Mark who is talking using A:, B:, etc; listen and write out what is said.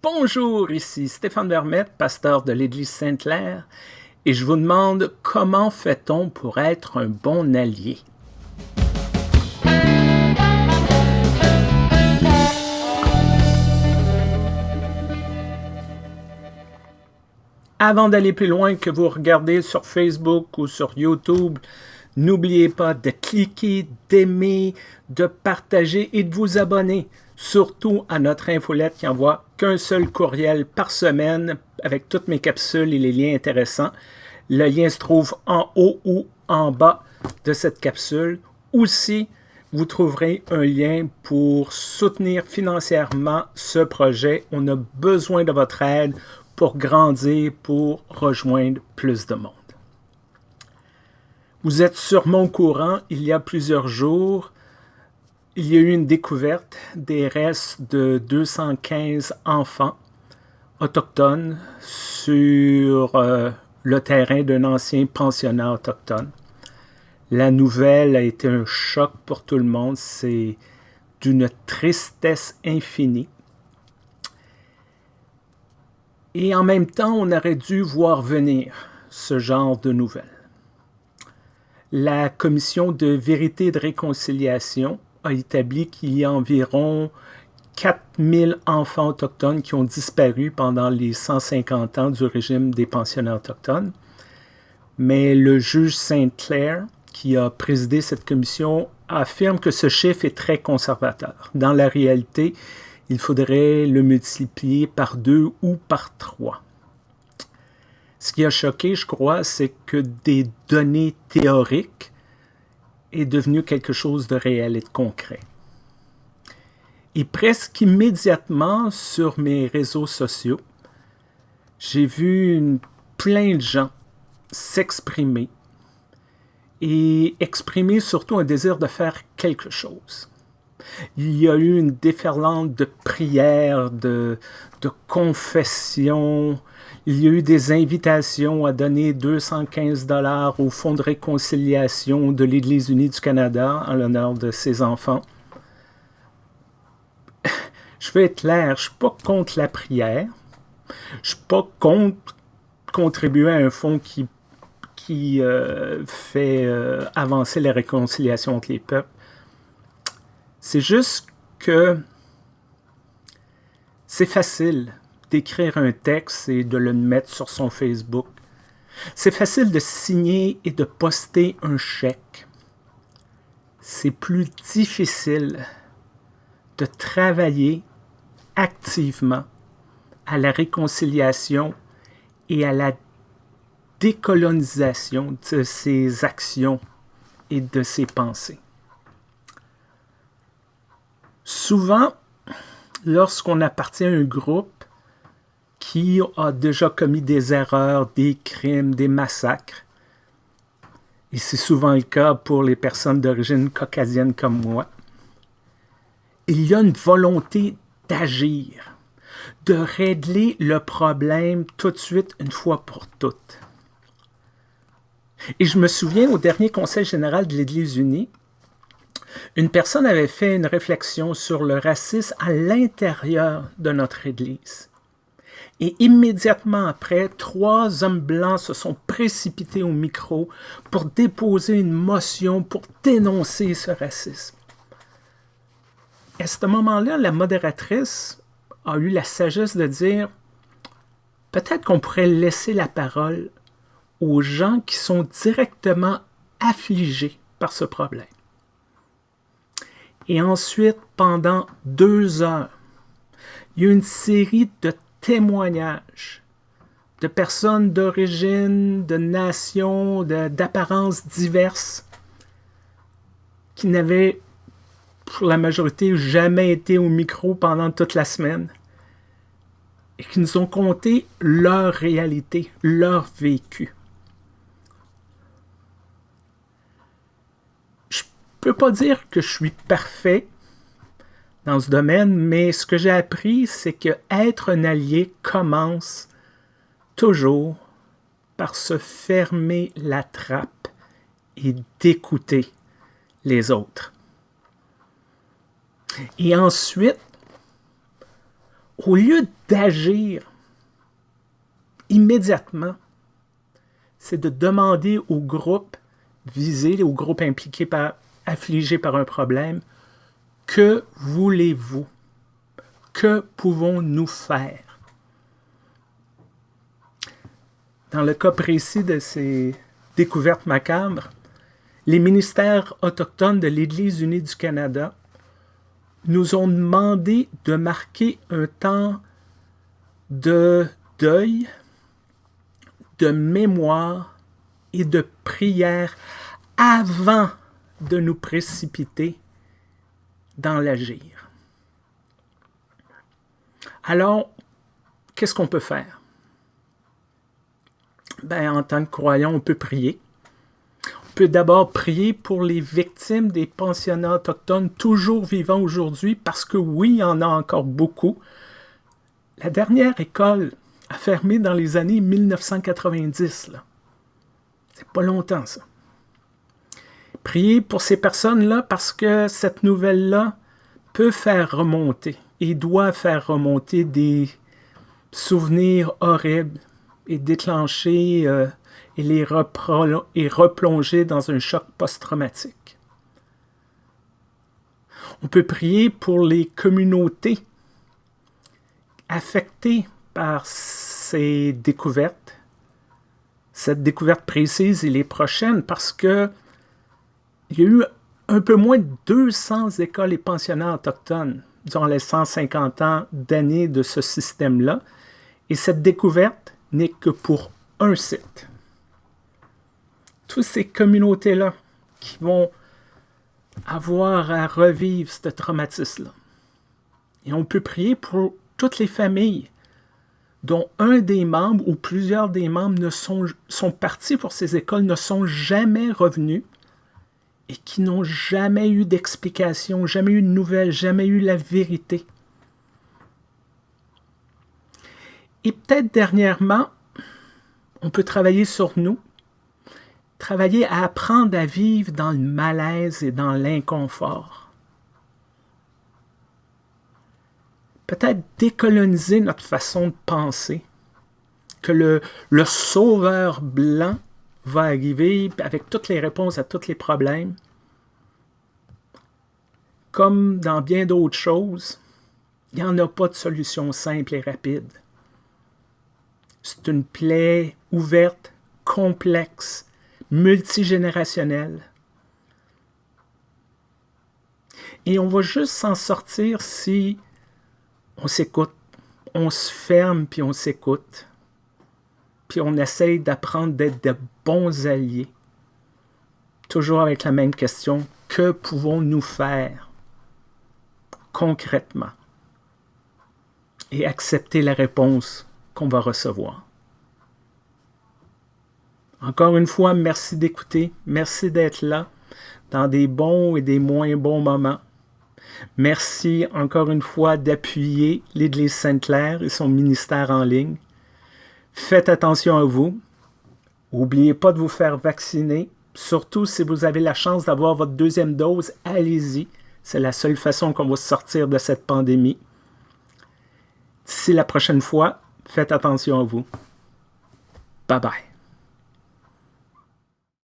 A: Bonjour, ici Stéphane Vermette, pasteur de l'Église Sainte-Claire, et je vous demande comment fait-on pour être un bon allié? Avant d'aller plus loin que vous regardez sur Facebook ou sur YouTube, n'oubliez pas de cliquer, d'aimer, de partager et de vous abonner surtout à notre infolette qui envoie qu'un seul courriel par semaine avec toutes mes capsules et les liens intéressants. Le lien se trouve en haut ou en bas de cette capsule. Aussi, vous trouverez un lien pour soutenir financièrement ce projet. On a besoin de votre aide pour grandir, pour rejoindre plus de monde. Vous êtes sûrement au courant, il y a plusieurs jours, il y a eu une découverte des restes de 215 enfants autochtones sur euh, le terrain d'un ancien pensionnat autochtone. La nouvelle a été un choc pour tout le monde. C'est d'une tristesse infinie. Et en même temps, on aurait dû voir venir ce genre de nouvelles. La commission de vérité et de réconciliation a établi qu'il y a environ 4000 enfants autochtones qui ont disparu pendant les 150 ans du régime des pensionnats autochtones. Mais le juge Saint-Clair, qui a présidé cette commission, affirme que ce chiffre est très conservateur. Dans la réalité, il faudrait le multiplier par deux ou par trois. Ce qui a choqué, je crois, c'est que des données théoriques est devenu quelque chose de réel et de concret. Et presque immédiatement sur mes réseaux sociaux, j'ai vu plein de gens s'exprimer et exprimer surtout un désir de faire quelque chose. Il y a eu une déferlante de prières, de, confessions, il y a eu des invitations à donner 215 dollars au Fonds de réconciliation de l'Église unie du Canada en l'honneur de ses enfants. Je vais être clair, je ne suis pas contre la prière. Je ne suis pas contre contribuer à un fonds qui, qui euh, fait euh, avancer la réconciliation entre les peuples. C'est juste que c'est facile d'écrire un texte et de le mettre sur son Facebook. C'est facile de signer et de poster un chèque. C'est plus difficile de travailler activement à la réconciliation et à la décolonisation de ses actions et de ses pensées. Souvent, lorsqu'on appartient à un groupe, qui a déjà commis des erreurs, des crimes, des massacres. Et c'est souvent le cas pour les personnes d'origine caucasienne comme moi. Il y a une volonté d'agir, de régler le problème tout de suite, une fois pour toutes. Et je me souviens au dernier Conseil général de l'Église unie, une personne avait fait une réflexion sur le racisme à l'intérieur de notre Église. Et immédiatement après, trois hommes blancs se sont précipités au micro pour déposer une motion pour dénoncer ce racisme. À ce moment-là, la modératrice a eu la sagesse de dire peut-être qu'on pourrait laisser la parole aux gens qui sont directement affligés par ce problème. Et ensuite, pendant deux heures, il y a une série de témoignages de personnes d'origine, de nations, d'apparences diverses qui n'avaient, pour la majorité, jamais été au micro pendant toute la semaine et qui nous ont conté leur réalité, leur vécu. Je peux pas dire que je suis parfait dans ce domaine, mais ce que j'ai appris, c'est que être un allié commence toujours par se fermer la trappe et d'écouter les autres. Et ensuite, au lieu d'agir immédiatement, c'est de demander au groupe visé, au groupe impliqué par, affligé par un problème, que voulez-vous? Que pouvons-nous faire? Dans le cas précis de ces découvertes macabres, les ministères autochtones de l'Église unie du Canada nous ont demandé de marquer un temps de deuil, de mémoire et de prière avant de nous précipiter dans l'agir. Alors, qu'est-ce qu'on peut faire? Ben, en tant que croyant, on peut prier. On peut d'abord prier pour les victimes des pensionnats autochtones toujours vivants aujourd'hui, parce que oui, il y en a encore beaucoup. La dernière école a fermé dans les années 1990. C'est pas longtemps, ça. Priez pour ces personnes-là parce que cette nouvelle-là peut faire remonter et doit faire remonter des souvenirs horribles et déclencher euh, et les et replonger dans un choc post-traumatique. On peut prier pour les communautés affectées par ces découvertes, cette découverte précise et les prochaines, parce que il y a eu un peu moins de 200 écoles et pensionnats autochtones durant les 150 ans d'années de ce système-là, et cette découverte n'est que pour un site. Toutes ces communautés-là qui vont avoir à revivre ce traumatisme-là. Et on peut prier pour toutes les familles dont un des membres ou plusieurs des membres ne sont, sont partis pour ces écoles, ne sont jamais revenus et qui n'ont jamais eu d'explication, jamais eu de nouvelles, jamais eu la vérité. Et peut-être dernièrement, on peut travailler sur nous, travailler à apprendre à vivre dans le malaise et dans l'inconfort. Peut-être décoloniser notre façon de penser, que le, le sauveur blanc va arriver avec toutes les réponses à tous les problèmes. Comme dans bien d'autres choses, il n'y en a pas de solution simple et rapide. C'est une plaie ouverte, complexe, multigénérationnelle. Et on va juste s'en sortir si on s'écoute, on se ferme puis on s'écoute, puis on essaye d'apprendre d'être de bons alliés. Toujours avec la même question, que pouvons-nous faire concrètement? Et accepter la réponse qu'on va recevoir? Encore une fois, merci d'écouter, merci d'être là dans des bons et des moins bons moments. Merci encore une fois d'appuyer l'Église Sainte-Claire et son ministère en ligne. Faites attention à vous. N'oubliez pas de vous faire vacciner. Surtout si vous avez la chance d'avoir votre deuxième dose, allez-y. C'est la seule façon qu'on va sortir de cette pandémie. D'ici la prochaine fois, faites attention à vous. Bye bye.